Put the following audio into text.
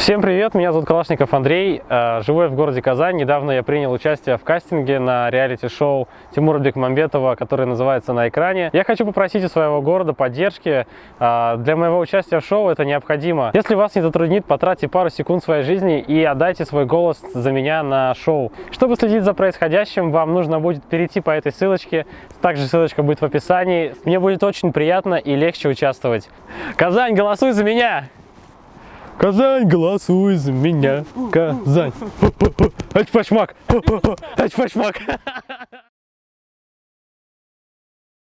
Всем привет, меня зовут Калашников Андрей, э, живу я в городе Казань. Недавно я принял участие в кастинге на реалити-шоу Тимура Бекмамбетова, которое называется «На экране». Я хочу попросить у своего города поддержки. Э, для моего участия в шоу это необходимо. Если вас не затруднит, потратьте пару секунд своей жизни и отдайте свой голос за меня на шоу. Чтобы следить за происходящим, вам нужно будет перейти по этой ссылочке. Также ссылочка будет в описании. Мне будет очень приятно и легче участвовать. Казань, голосуй за меня! Казань, голосуй за меня. Казань. Ать пашмак. Ать пашмак.